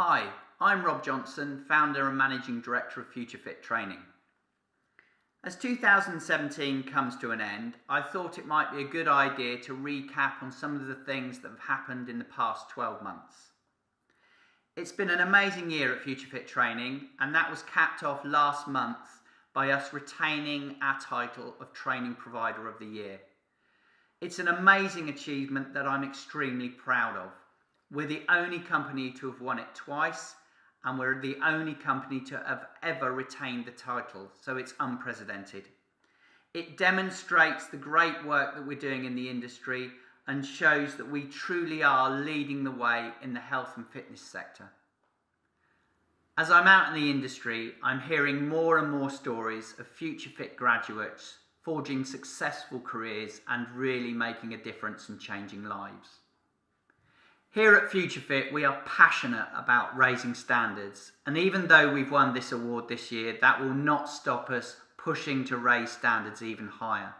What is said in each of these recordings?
Hi, I'm Rob Johnson, founder and managing director of FutureFit Training. As 2017 comes to an end, I thought it might be a good idea to recap on some of the things that have happened in the past 12 months. It's been an amazing year at FutureFit Training, and that was capped off last month by us retaining our title of Training Provider of the Year. It's an amazing achievement that I'm extremely proud of. We're the only company to have won it twice, and we're the only company to have ever retained the title, so it's unprecedented. It demonstrates the great work that we're doing in the industry and shows that we truly are leading the way in the health and fitness sector. As I'm out in the industry, I'm hearing more and more stories of FutureFit graduates forging successful careers and really making a difference and changing lives. Here at FutureFit, we are passionate about raising standards, and even though we've won this award this year, that will not stop us pushing to raise standards even higher.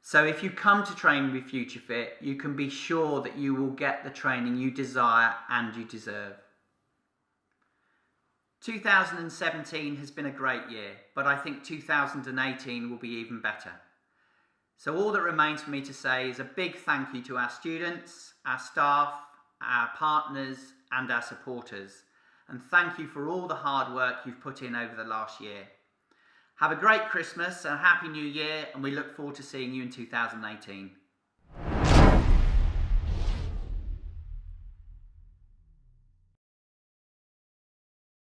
So if you come to train with FutureFit, you can be sure that you will get the training you desire and you deserve. 2017 has been a great year, but I think 2018 will be even better. So all that remains for me to say is a big thank you to our students, our staff, our partners and our supporters. And thank you for all the hard work you've put in over the last year. Have a great Christmas and a Happy New Year and we look forward to seeing you in 2018.